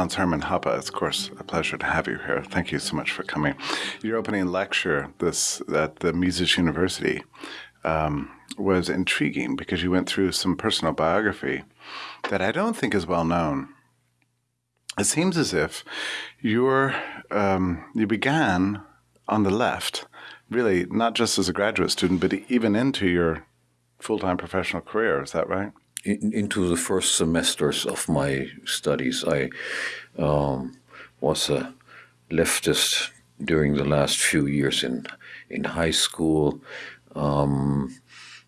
Hans Hermann Hoppe, it's of course a pleasure to have you here. Thank you so much for coming. Your opening lecture this at the Mises University um, was intriguing because you went through some personal biography that I don't think is well known. It seems as if you're, um, you began on the left, really not just as a graduate student, but even into your full-time professional career. Is that right? In, into the first semesters of my studies. I um, was a leftist during the last few years in in high school. Um,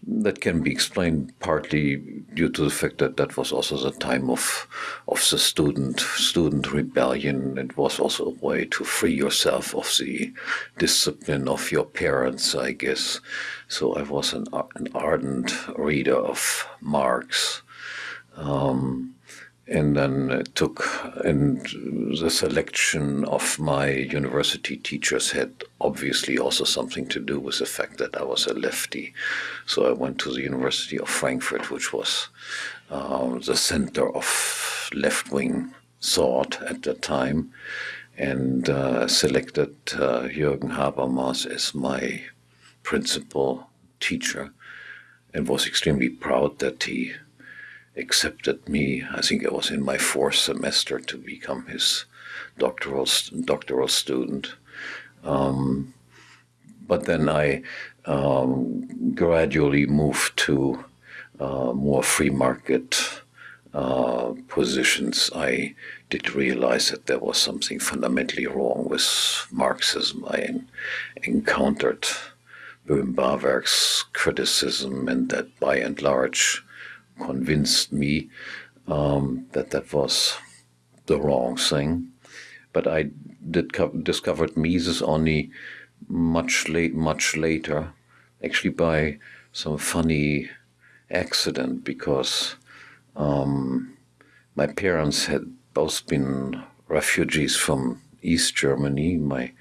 that can be explained partly due to the fact that that was also the time of of the student student rebellion. It was also a way to free yourself of the discipline of your parents, I guess. So I was an, an ardent reader of Marx. Um, and then took and the selection of my university teachers had obviously also something to do with the fact that I was a lefty. So I went to the University of Frankfurt, which was uh, the center of left-wing thought at the time, and uh, selected uh, Jürgen Habermas as my principal teacher, and was extremely proud that he accepted me. I think I was in my fourth semester to become his doctoral doctoral student. Um, but then I um, gradually moved to uh, more free market uh, positions. I did realize that there was something fundamentally wrong with Marxism. I encountered Böhm-Bawerk's criticism, and that by and large convinced me um, that that was the wrong thing. But I did discovered Mises only much late, much later, actually by some funny accident because um, my parents had both been refugees from East Germany. My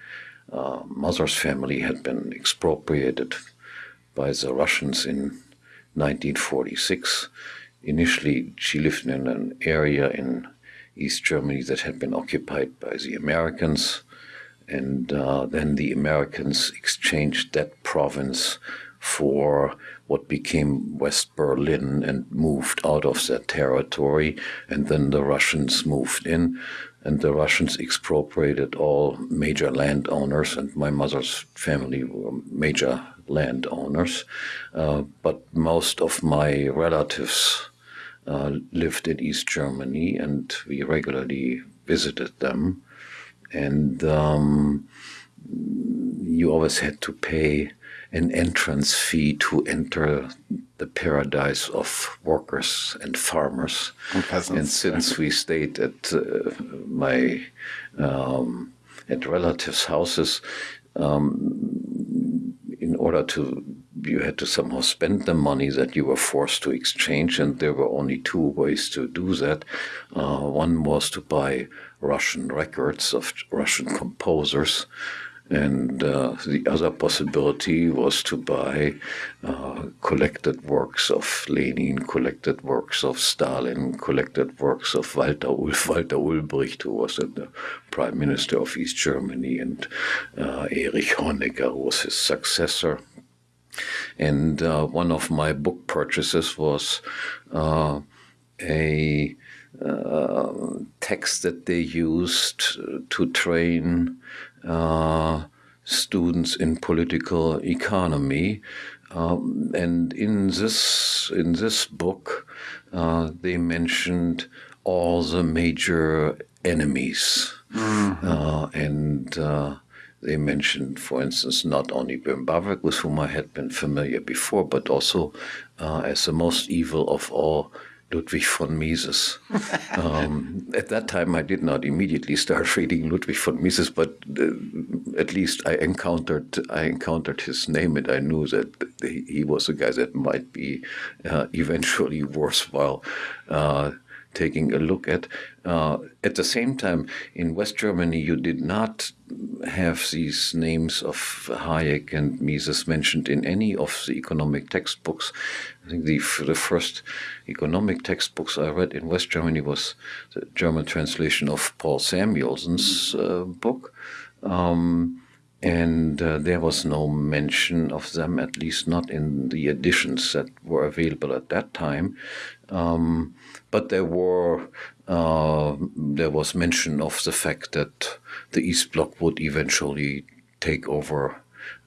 uh, mother's family had been expropriated by the Russians in 1946. Initially, she lived in an area in East Germany that had been occupied by the Americans, and uh, then the Americans exchanged that province for what became West Berlin and moved out of that territory, and then the Russians moved in, and the Russians expropriated all major landowners, and my mother's family were major landowners, uh, but most of my relatives uh, lived in East Germany, and we regularly visited them. And um, you always had to pay an entrance fee to enter the paradise of workers and farmers. And, and since we stayed at uh, my um, at relatives' houses, um, order to you had to somehow spend the money that you were forced to exchange, and there were only two ways to do that. Uh, one was to buy Russian records of Russian composers, and uh, the other possibility was to buy uh, collected works of Lenin, collected works of Stalin, collected works of Walter, Ulf, Walter Ulbricht, who was the prime minister of East Germany, and uh, Erich Honecker was his successor. And uh, one of my book purchases was uh, a uh, text that they used to train uh, students in political economy. Um, and in this in this book, uh, they mentioned all the major enemies, mm-hmm. uh, and uh, they mentioned, for instance, not only Böhm Bawerk, with whom I had been familiar before, but also uh, as the most evil of all Ludwig von Mises. um, at that time, I did not immediately start reading Ludwig von Mises, but uh, at least I encountered I encountered his name, and I knew that he was a guy that might be uh, eventually worthwhile uh, taking a look at. Uh, at the same time, in West Germany, you did not have these names of Hayek and Mises mentioned in any of the economic textbooks. I think the, the first economic textbooks I read in West Germany was the German translation of Paul Samuelson's uh, book. Um, and uh, there was no mention of them, at least not in the editions that were available at that time. Um, but there were uh, there was mention of the fact that the East Bloc would eventually take over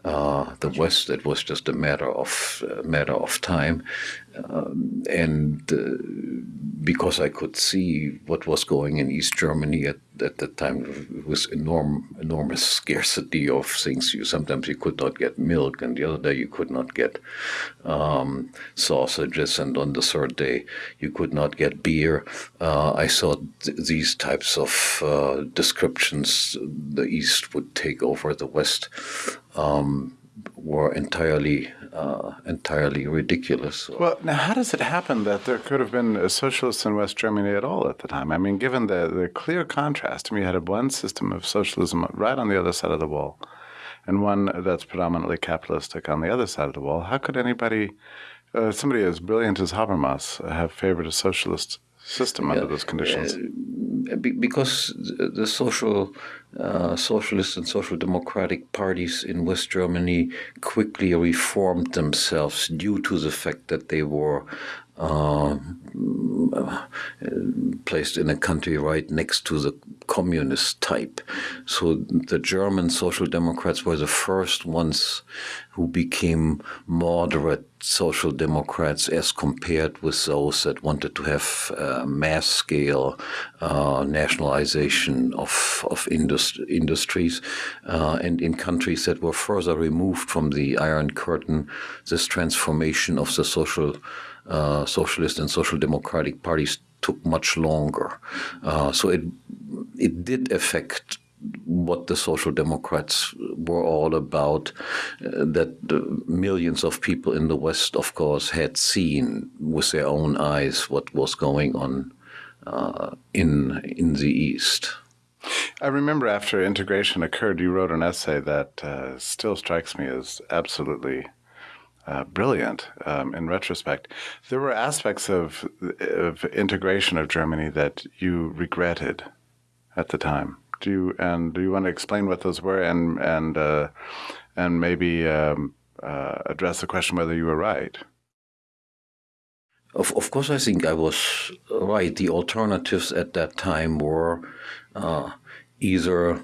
uh, the West. It was just a matter of uh, matter of time, um, and uh, because I could see what was going in East Germany at, at that time, was enorm, enormous scarcity of things. You sometimes you could not get milk, and the other day you could not get um, sausages, and on the third day you could not get beer. Uh, I saw th these types of uh, descriptions. The East would take over the West. Um, were entirely uh, entirely ridiculous. Well, now how does it happen that there could have been socialists in West Germany at all at the time? I mean, given the, the clear contrast, I mean, you had one system of socialism right on the other side of the wall, and one that's predominantly capitalistic on the other side of the wall. How could anybody, uh, somebody as brilliant as Habermas, have favored a socialist system under those conditions? Uh, because the social, uh, socialist and social democratic parties in West Germany quickly reformed themselves due to the fact that they were uh, placed in a country right next to the communist type. So the German Social Democrats were the first ones who became moderate Social Democrats as compared with those that wanted to have uh, mass scale uh, nationalization of, of indust industries. Uh, and in countries that were further removed from the Iron Curtain, this transformation of the social uh, socialist and social democratic parties took much longer. Uh, so it it did affect what the social democrats were all about uh, that millions of people in the west of course had seen with their own eyes what was going on uh, in in the east I remember after integration occurred, you wrote an essay that uh, still strikes me as absolutely uh, brilliant um, in retrospect. There were aspects of, of integration of Germany that you regretted at the time. Do you and do you want to explain what those were and and uh, and maybe um, uh, address the question whether you were right? Of, of course, I think I was right. The alternatives at that time were uh, either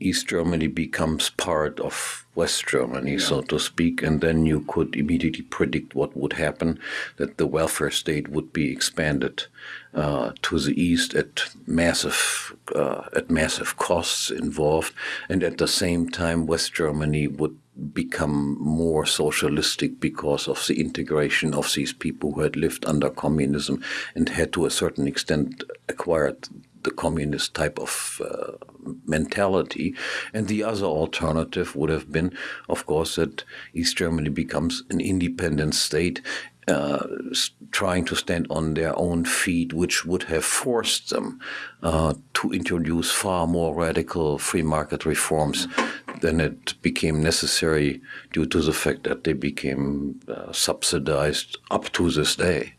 East Germany becomes part of West Germany, yeah. so to speak, and then you could immediately predict what would happen, that the welfare state would be expanded uh, to the east at massive uh, at massive costs involved, and at the same time West Germany would become more socialistic because of the integration of these people who had lived under communism and had to a certain extent acquired the communist type of uh, mentality. And the other alternative would have been, of course, that East Germany becomes an independent state uh, trying to stand on their own feet, which would have forced them uh, to introduce far more radical free market reforms than it became necessary due to the fact that they became uh, subsidized up to this day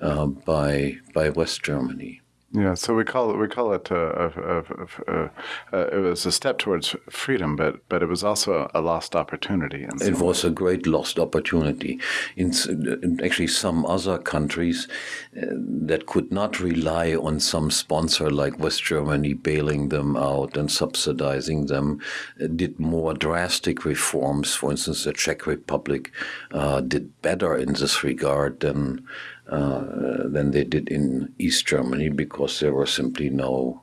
uh, by by West Germany. Yeah, so we call it we call it uh, uh, it was a step towards freedom, but but it was also a lost opportunity. it was a great lost opportunity. In, in actually some other countries uh, that could not rely on some sponsor like West Germany bailing them out and subsidizing them, uh, did more drastic reforms. For instance, the Czech Republic uh, did better in this regard than than they did in East Germany because there were simply no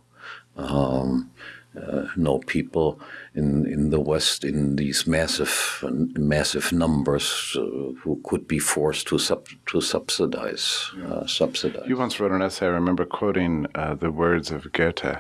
um, uh, no people in in the West in these massive massive numbers uh, who could be forced to sub to subsidize uh, subsidize. You once wrote an essay. I remember quoting uh, the words of Goethe,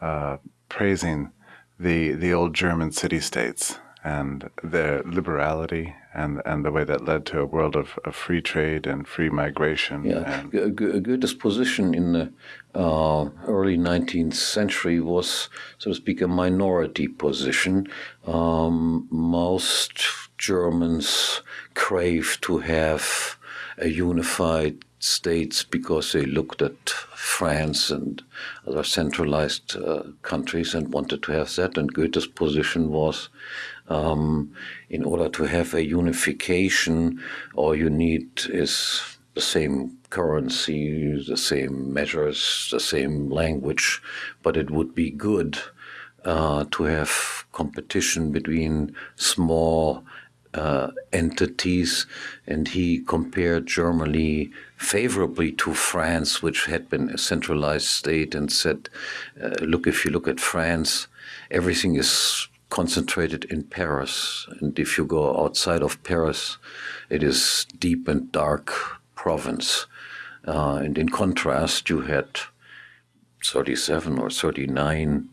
uh, praising the the old German city states and their liberality and, and the way that led to a world of, of free trade and free migration. Yeah, and Goethe's position in the uh, early 19th century was, so to speak, a minority position. Um, most Germans crave to have a unified states because they looked at France and other centralized uh, countries and wanted to have that. And Goethe's position was um, in order to have a unification, all you need is the same currency, the same measures, the same language, but it would be good uh, to have competition between small uh, entities, and he compared Germany favorably to France, which had been a centralized state, and said, uh, "Look, if you look at France, everything is concentrated in Paris, and if you go outside of Paris, it is deep and dark province. Uh, and in contrast, you had 37 or 39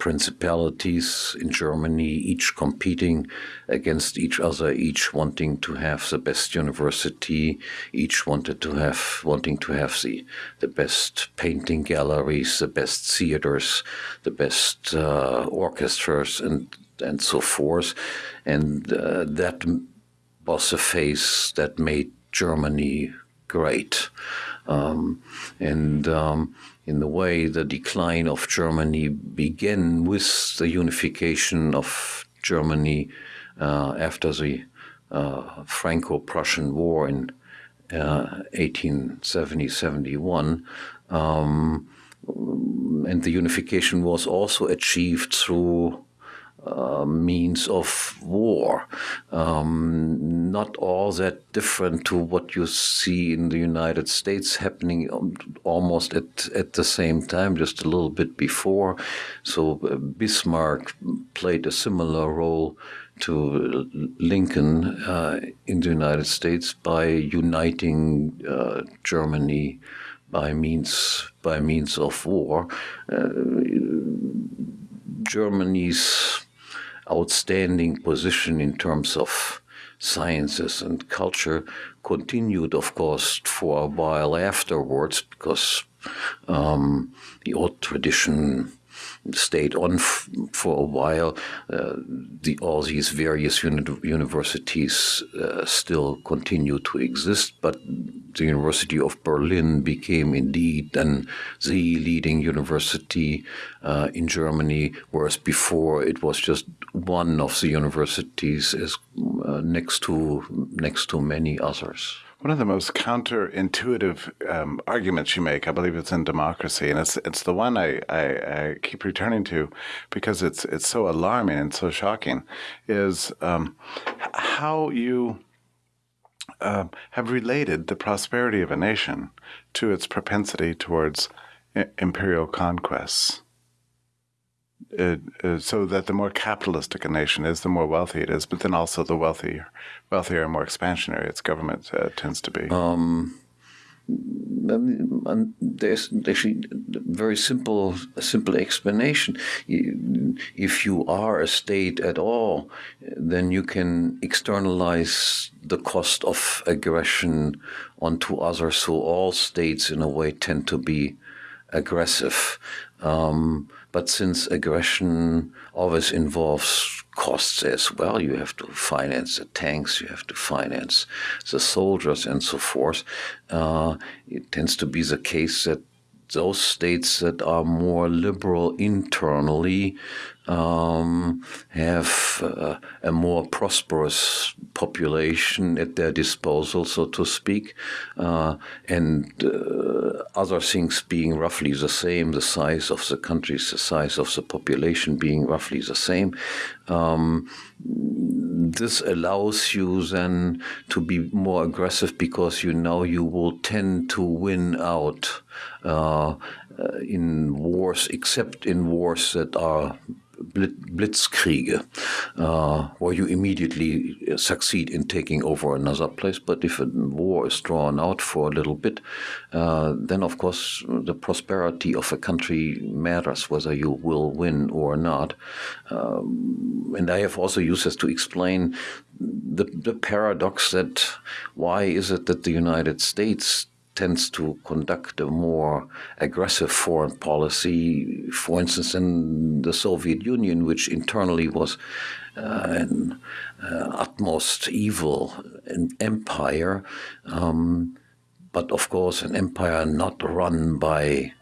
principalities in Germany, each competing against each other, each wanting to have the best university, each wanted to have wanting to have the the best painting galleries, the best theaters, the best uh, orchestras, and and so forth, and uh, that was a phase that made Germany great, um, and. Um, in the way the decline of Germany began with the unification of Germany uh, after the uh, Franco-Prussian War in 1870-71. Uh, um, and the unification was also achieved through uh, means of war. Um, not all that different to what you see in the United States happening almost at, at the same time, just a little bit before. So uh, Bismarck played a similar role to Lincoln uh, in the United States by uniting uh, Germany by means by means of war. Uh, Germany's outstanding position in terms of sciences and culture continued, of course, for a while afterwards because um, the old tradition stayed on for a while. Uh, the, all these various uni universities uh, still continue to exist, but the University of Berlin became indeed then the leading university uh, in Germany, whereas before it was just one of the universities is uh, next to next to many others. One of the most counterintuitive um, arguments you make, I believe it's in democracy, and it's it's the one I, I, I, keep returning to because it's it's so alarming and so shocking, is um, how you uh, have related the prosperity of a nation to its propensity towards imperial conquests. Uh, uh, so that the more capitalistic a nation is, the more wealthy it is, but then also the wealthier, wealthier and more expansionary its government uh, tends to be. Um, um there's actually a very simple, simple explanation. If you are a state at all, then you can externalize the cost of aggression onto others. So all states, in a way, tend to be aggressive. Um, but since aggression always involves costs as well, you have to finance the tanks, you have to finance the soldiers, and so forth. Uh, it tends to be the case that those states that are more liberal internally um, have uh, a more prosperous population at their disposal, so to speak, uh, and uh, other things being roughly the same, the size of the countries, the size of the population being roughly the same. Um, this allows you then to be more aggressive because you know you will tend to win out uh, uh, in wars, except in wars that are blitzkriege, uh, where you immediately succeed in taking over another place. But if a war is drawn out for a little bit, uh, then of course the prosperity of a country matters, whether you will win or not. Um, and I have also used this to explain the, the paradox that why is it that the United States tends to conduct a more aggressive foreign policy, for instance, in the Soviet Union, which internally was uh, an uh, utmost evil an empire, um, but of course, an empire not run by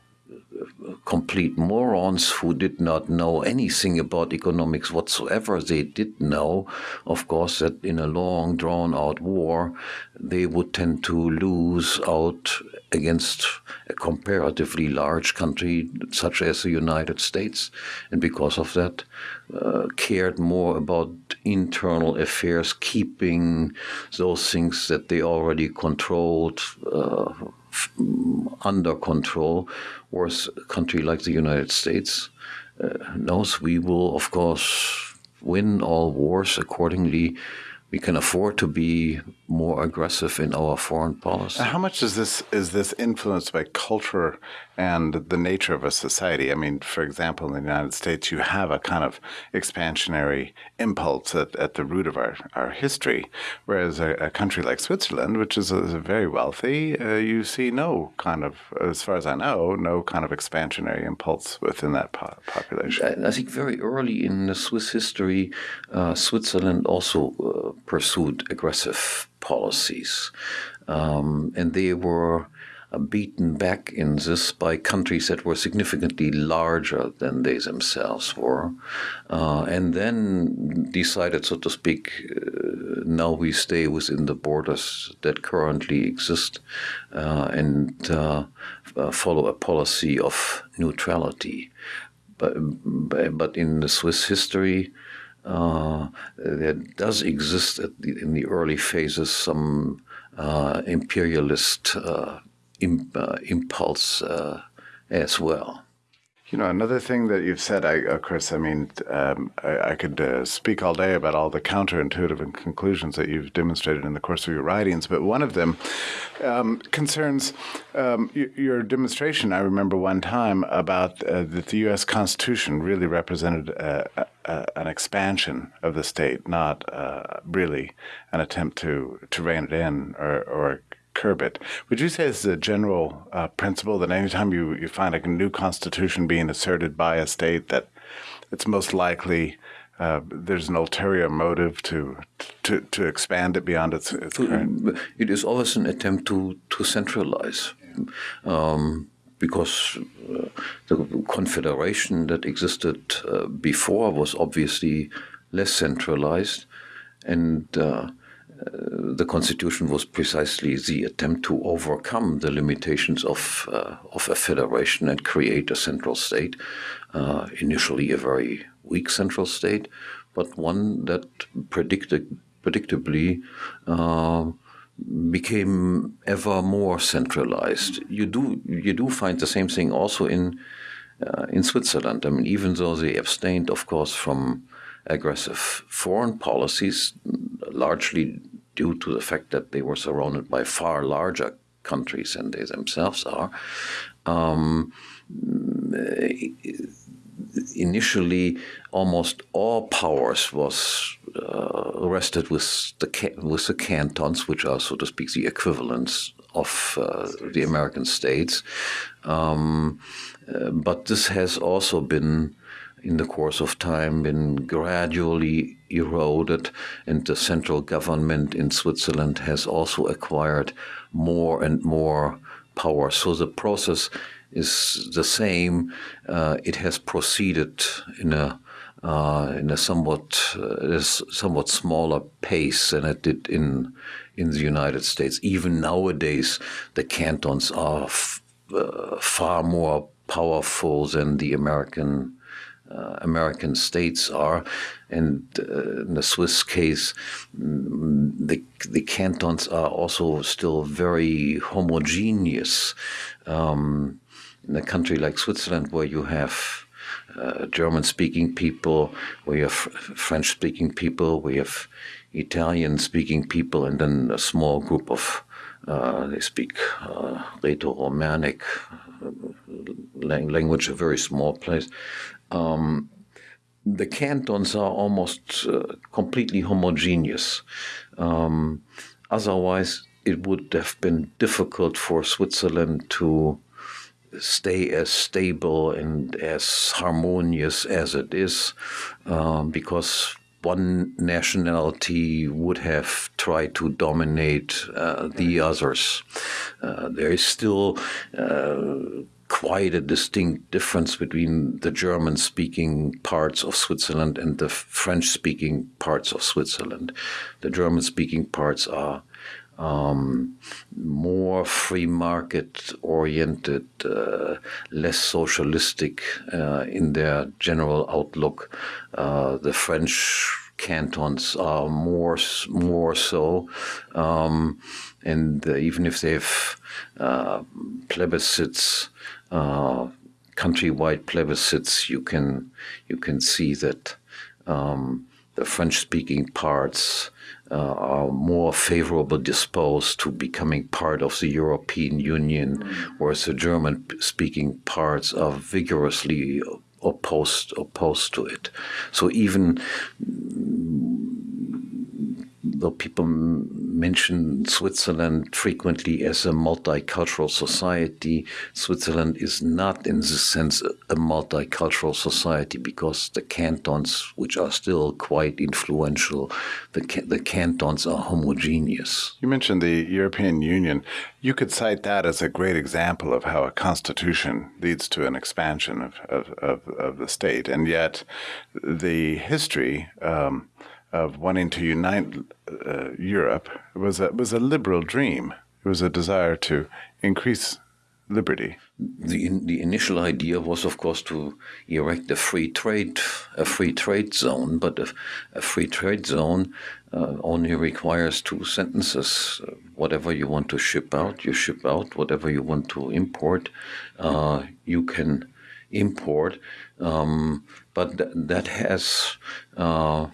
complete morons who did not know anything about economics whatsoever. They did know, of course, that in a long, drawn out war, they would tend to lose out against a comparatively large country such as the United States. And because of that, uh, cared more about internal affairs, keeping those things that they already controlled. Uh, under control, whereas a country like the United States uh, knows we will, of course, win all wars accordingly we can afford to be more aggressive in our foreign policy. How much is this is this influenced by culture and the nature of a society? I mean, for example, in the United States, you have a kind of expansionary impulse at, at the root of our, our history, whereas a, a country like Switzerland, which is, a, is a very wealthy, uh, you see no kind of, as far as I know, no kind of expansionary impulse within that po population. I think very early in the Swiss history, uh, Switzerland also uh, pursued aggressive policies. Um, and they were beaten back in this by countries that were significantly larger than they themselves were. Uh, and then decided, so to speak, uh, now we stay within the borders that currently exist uh, and uh, follow a policy of neutrality. But, but in the Swiss history, uh, there does exist the, in the early phases some uh, imperialist uh, impulse uh, as well. You know, another thing that you've said, I, of course, I mean, um, I, I, could uh, speak all day about all the counterintuitive conclusions that you've demonstrated in the course of your writings, but one of them um, concerns um, your demonstration. I remember one time about uh, that the U.S. Constitution really represented a, a, an expansion of the state, not uh, really an attempt to, to rein it in or, or curb it. Would you say it's a general uh, principle that anytime you, you find a new constitution being asserted by a state, that it's most likely uh, there's an ulterior motive to, to to expand it beyond its, its current. It is always an attempt to to centralize, um, because uh, the confederation that existed uh, before was obviously less centralized, and uh, the constitution was precisely the attempt to overcome the limitations of uh, of a federation and create a central state. Uh, initially, a very weak central state, but one that predicted predictably. Uh, became ever more centralized. You do you do find the same thing also in uh, in Switzerland. I mean, even though they abstained, of course, from aggressive foreign policies, largely due to the fact that they were surrounded by far larger countries than they themselves are. Um, initially, almost all powers was uh, rested with the with the cantons, which are, so to speak, the equivalents of uh, the American states. Um, uh, but this has also been in the course of time been gradually eroded, and the central government in Switzerland has also acquired more and more power. So the process is the same. Uh, it has proceeded in a uh, in a somewhat uh, somewhat smaller pace than it did in in the United States. Even nowadays, the cantons are uh, far more powerful than the American uh, American states are. And uh, in the Swiss case, the, the cantons are also still very homogeneous. Um, in a country like Switzerland, where you have uh, German speaking people, we have French speaking people, we have Italian speaking people, and then a small group of uh, they speak uh, Rhaeto-Romanic uh, language, a very small place. Um, the cantons are almost uh, completely homogeneous. Um, otherwise, it would have been difficult for Switzerland to stay as stable and as harmonious as it is, um, because one nationality would have tried to dominate uh, the others. Uh, there is still uh, quite a distinct difference between the German speaking parts of Switzerland and the French speaking parts of Switzerland. The German speaking parts are um, more free market oriented, uh, less socialistic uh, in their general outlook. Uh, the French cantons are more more so, um, and even if they've uh, plebiscites, uh, countrywide plebiscites, you can you can see that um, the French-speaking parts uh, are more favorable disposed to becoming part of the European Union, mm. whereas the German-speaking parts are vigorously opposed opposed to it. So even though people mention Switzerland frequently as a multicultural society, Switzerland is not, in this sense, a multicultural society because the cantons, which are still quite influential, the, the cantons are homogeneous. You mentioned the European Union. You could cite that as a great example of how a constitution leads to an expansion of, of, of, of the state. And yet, the history. Um, of wanting to unite uh, Europe was a, was a liberal dream. It was a desire to increase liberty. The, the initial idea was, of course, to erect a free trade a free trade zone, but a, a free trade zone uh, only requires two sentences. Uh, whatever you want to ship out, you ship out. Whatever you want to import, uh, you can import. Um, but th that has uh,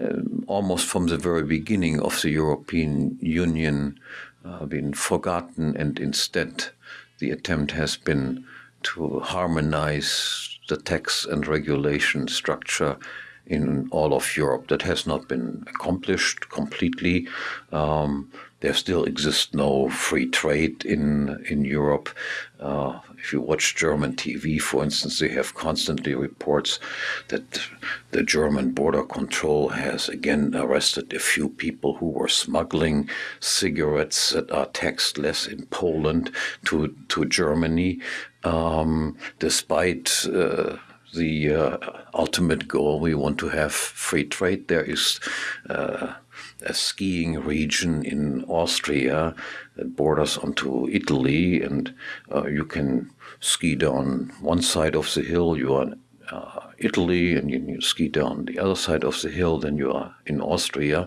um, almost from the very beginning of the European Union uh, been forgotten, and instead the attempt has been to harmonize the tax and regulation structure in all of Europe. That has not been accomplished completely. Um, there still exists no free trade in in Europe. Uh, if you watch German TV, for instance, they have constantly reports that the German border control has again arrested a few people who were smuggling cigarettes that are taxed less in Poland to to Germany, um, despite. Uh, the uh, ultimate goal. We want to have free trade. There is uh, a skiing region in Austria that borders onto Italy, and uh, you can ski down one side of the hill, you are in uh, Italy, and you, you, ski down the other side of the hill, then you are in Austria.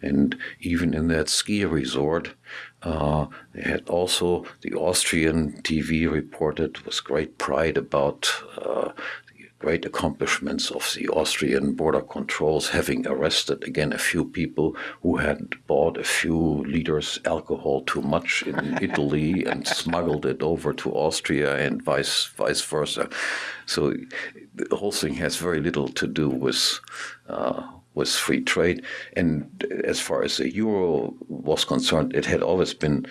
And even in that ski resort, uh, they had also the Austrian TV reported with great pride about uh, great accomplishments of the Austrian border controls, having arrested again a few people who had bought a few liters alcohol too much in Italy and smuggled it over to Austria and vice vice versa. So the whole thing has very little to do with. Uh, with free trade, and as far as the euro was concerned, it had always been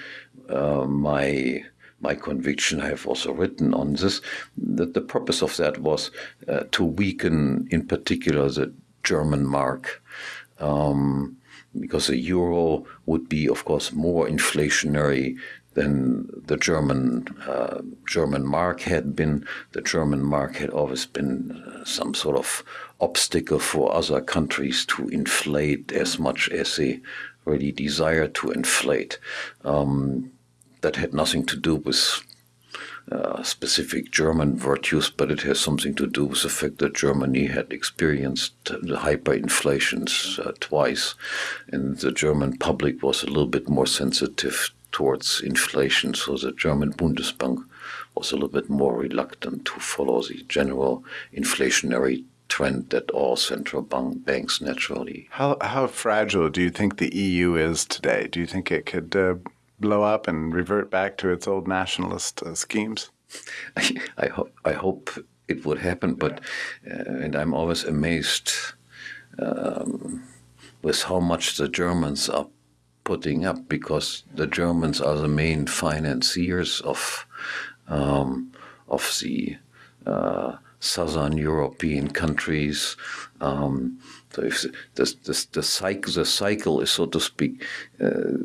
uh, my my conviction, I have also written on this, that the purpose of that was uh, to weaken, in particular, the German mark. Um, because the euro would be, of course, more inflationary than the German uh, German mark had been. The German mark had always been uh, some sort of obstacle for other countries to inflate as much as they really desire to inflate. Um, that had nothing to do with uh, specific German virtues, but it has something to do with the fact that Germany had experienced the hyperinflations uh, twice, and the German public was a little bit more sensitive towards inflation. So the German Bundesbank was a little bit more reluctant to follow the general inflationary trend that all central bank banks naturally. How how fragile do you think the EU is today? Do you think it could uh, blow up and revert back to its old nationalist uh, schemes? I, hope I hope it would happen, but uh, and I'm always amazed um, with how much the Germans are putting up because the Germans are the main financiers of um, of the uh, southern European countries. Um, so if the, the, the, cycle, the cycle is, so to speak, uh,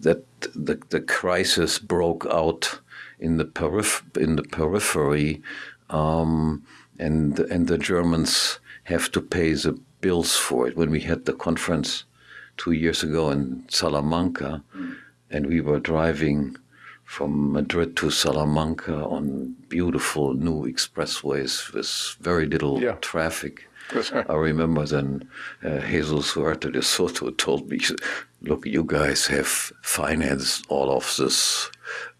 that the, the crisis broke out in the periph- in the periphery, um, and and the Germans have to pay the bills for it. When we had the conference two years ago in Salamanca, mm. and we were driving from Madrid to Salamanca on beautiful new expressways with very little yeah. traffic. I remember then uh, Jesus Huerta de Soto told me, look, you guys have financed all of this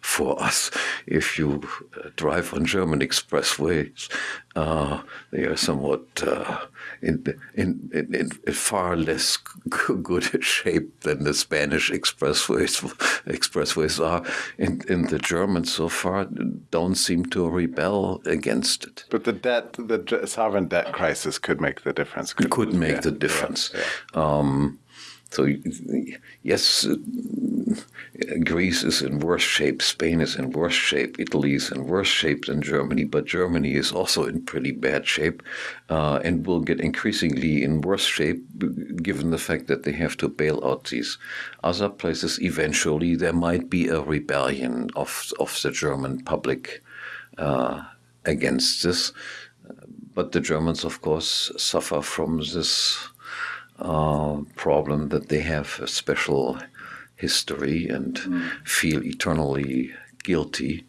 for us. If you uh, drive on German expressways, uh, they are somewhat uh, in, in, in, in, far less good shape than the Spanish expressways expressways are. And, and the Germans so far don't seem to rebel against it. But the debt, the sovereign debt crisis could make the difference. Could, could make yeah, the difference. Yeah. Um, so yes, Greece is in worse shape, Spain is in worse shape, Italy is in worse shape than Germany, but Germany is also in pretty bad shape uh, and will get increasingly in worse shape given the fact that they have to bail out these other places. Eventually, there might be a rebellion of, of the German public uh, against this. But the Germans, of course, suffer from this uh, problem that they have a special history and mm. feel eternally guilty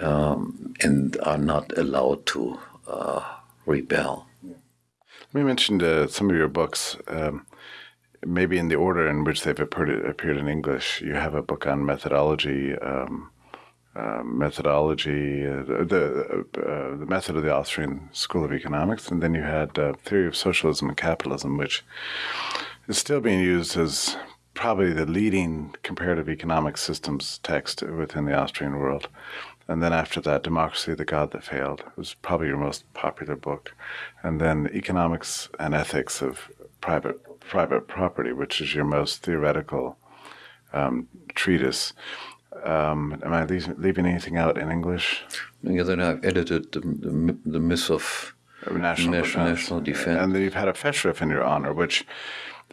um, and are not allowed to uh, rebel. Let me mention uh, some of your books, um, maybe in the order in which they've appeared, appeared in English. You have a book on methodology. Um, uh, methodology, uh, the uh, the method of the Austrian School of Economics, and then you had uh, theory of socialism and capitalism, which is still being used as probably the leading comparative economic systems text within the Austrian world. And then after that, Democracy, the God That Failed was probably your most popular book. And then Economics and Ethics of Private Private Property, which is your most theoretical um, treatise. Um, am I leaving anything out in English? Yeah, then I've edited the, the, the Myth of National, national, defense. national defense. And then you've had a Festschrift in your honor, which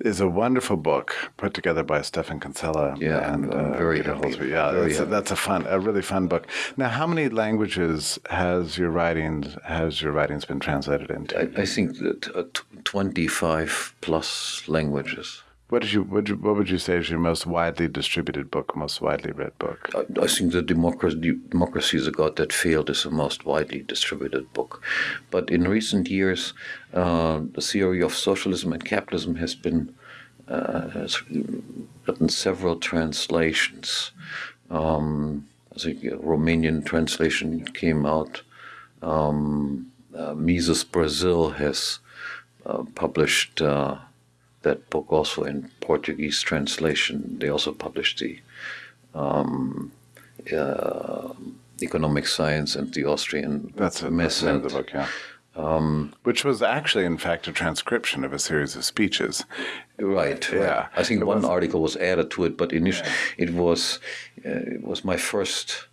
is a wonderful book put together by Stephan Kinsella. Yeah, and uh, very happy. Yeah, very that's, a, that's a fun, a really fun book. Now, how many languages has your writings has your writings been translated into? I, I think that uh, twenty five plus languages. What did you what, you, what would you say is your most widely distributed book, most widely read book? I, I think the democracy, democracy is a God that failed is the most widely distributed book, but in recent years, uh, the theory of socialism and capitalism has been uh, has several translations. Um, I think a Romanian translation came out. Um, uh, Mises Brazil has uh, published uh, that book also in Portuguese translation. They also published the um, uh, economic science and the Austrian that's, it, that's the, the book, yeah. Um, Which was actually, in fact, a transcription of a series of speeches. Right. Yeah. Right. I think it one was, article was added to it, but initially yeah. it was uh, it was my first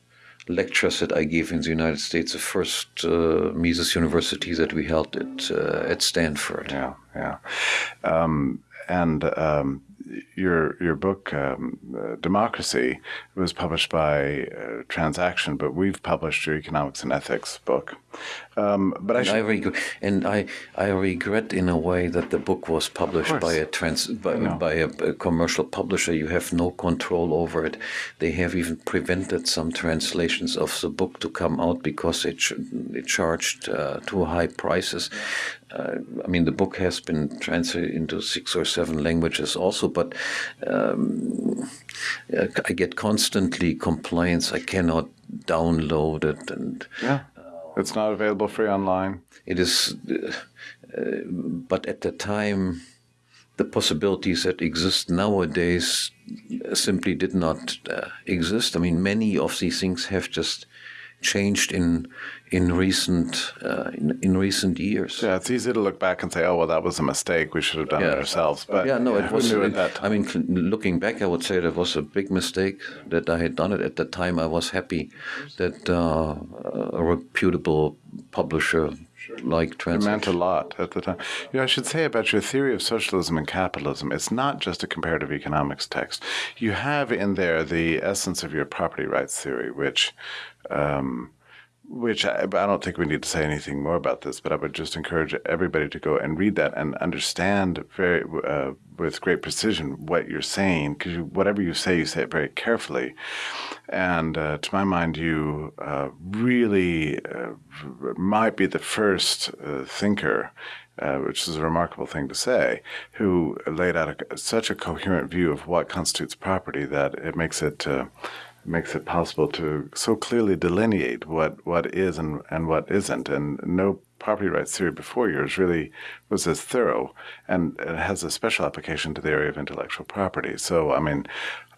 lectures that I gave in the United States, the first uh, Mises University that we held at uh, at Stanford. Yeah, yeah. Um, and um, your your book um, uh, Democracy was published by uh, Transaction, but we've published your Economics and Ethics book. Um, but I, should... I reg- and I I regret in a way that the book was published by a trans by, by a, a, commercial publisher. You have no control over it. They have even prevented some translations of the book to come out because it ch- it charged uh, too high prices. Uh, I mean, the book has been translated into six or seven languages also, but um, I get constantly complaints. I cannot download it, and yeah, it's not available free online. It is, uh, but at the time, the possibilities that exist nowadays simply did not uh, exist. I mean, many of these things have just changed in in recent uh, in, in, recent years. Yeah, it's easy to look back and say, "Oh, well, that was a mistake. We should have done yeah. it ourselves." But yeah, no, it was. It, I mean, looking back, I would say that was a big mistake that I had done it at the time. I was happy that uh, a reputable publisher like translation. It meant a lot at the time. Know, I should say about your theory of socialism and capitalism, it's not just a comparative economics text. You have in there the essence of your property rights theory, which um, which I, I, don't think we need to say anything more about this, but I would just encourage everybody to go and read that and understand very uh, with great precision what you're saying, because you, whatever you say, you say it very carefully. And uh, to my mind, you uh, really uh, might be the first uh, thinker. Uh, which is a remarkable thing to say, who laid out a, such a coherent view of what constitutes property that it makes it makes it possible to so clearly delineate what, what is and, and what isn't. And no property rights theory before yours really was as thorough, and it has a special application to the area of intellectual property. So, I mean,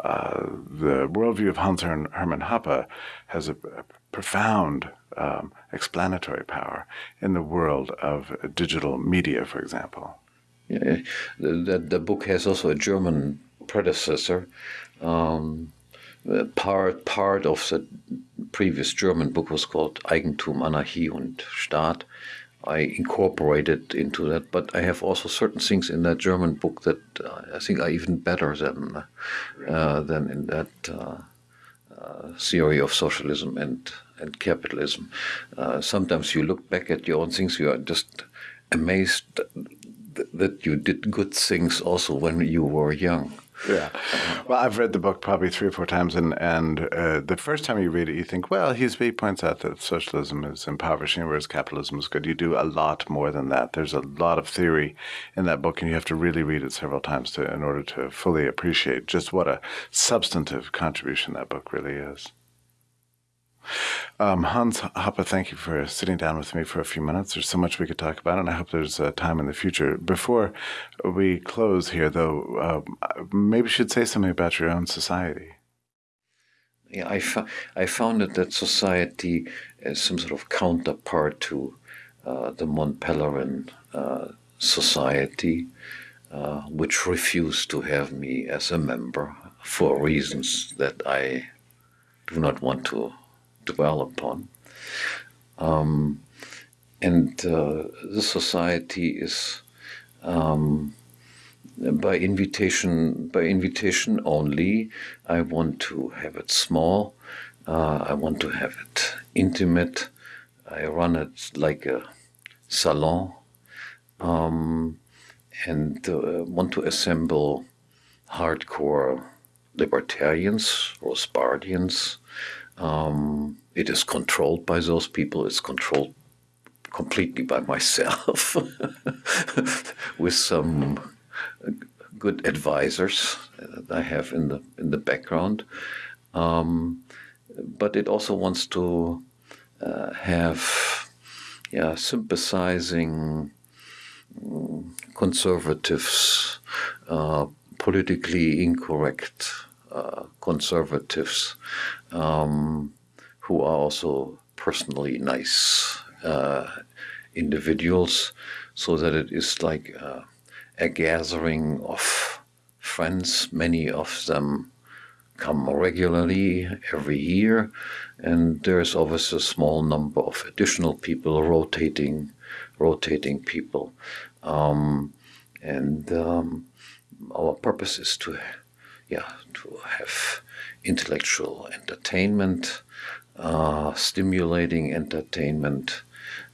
uh, the worldview of Hans Hermann Hoppe has a, a profound um, explanatory power in the world of digital media, for example. Yeah, the, the book has also a German predecessor. Um, part part of the previous German book was called Eigentum, Anarchie und Staat. I incorporated into that, but I have also certain things in that German book that uh, I think are even better than uh, than in that uh, uh theory of socialism and and capitalism. Uh, sometimes you look back at your own things, you are just amazed that you did good things also when you were young. Yeah. Well, I've read the book probably three or four times, and and uh, the first time you read it, you think, well, he's, he points out that socialism is impoverishing, whereas capitalism is good. You do a lot more than that. There's a lot of theory in that book, and you have to really read it several times to in order to fully appreciate just what a substantive contribution that book really is. Um, Hans Hoppe, thank you for sitting down with me for a few minutes. There's so much we could talk about, and I hope there's uh, time in the future. Before we close here, though, uh, maybe you should say something about your own society. Yeah, I, I founded that society as some sort of counterpart to uh, the Mont Pelerin uh, Society, uh, which refused to have me as a member for reasons that I do not want to dwell upon. Um, and uh, the society is um, by invitation by invitation only. I want to have it small. Uh, I want to have it intimate. I run it like a salon, um, and uh, want to assemble hardcore libertarians, Rothbardians, um, it is controlled by those people. It's controlled completely by myself with some good advisors that I have in the in the background. Um, but it also wants to uh, have yeah sympathizing mm, conservatives, uh, politically incorrect uh, conservatives um, who are also personally nice uh, individuals, so that it is like uh, a gathering of friends. Many of them come regularly every year, and there's always a small number of additional people rotating, rotating people, um, and um, our purpose is to yeah, to have intellectual entertainment, uh, stimulating entertainment,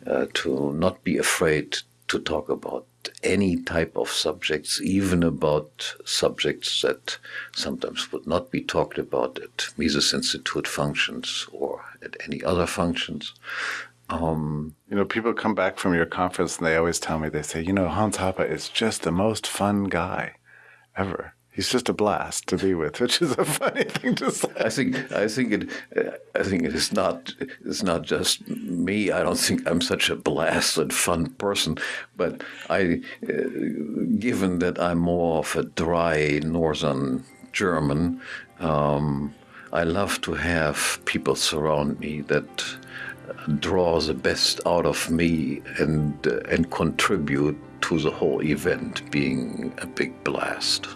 uh, to not be afraid to talk about any type of subjects, even about subjects that sometimes would not be talked about at Mises Institute functions or at any other functions. Um, you know, people come back from your conference and they always tell me, they say, you know, Hans Hoppe is just the most fun guy ever. He's just a blast to be with, which is a funny thing to say. I think I think it I think it is not it's not just me. I don't think I'm such a blasted fun person, but I, uh, given that I'm more of a dry northern German, um, I love to have people surround me that draw the best out of me and uh, and contribute to the whole event being a big blast.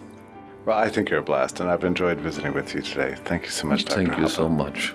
Well, I think you're a blast, and I've enjoyed visiting with you today. Thank you so much, Dr. Thank you so much.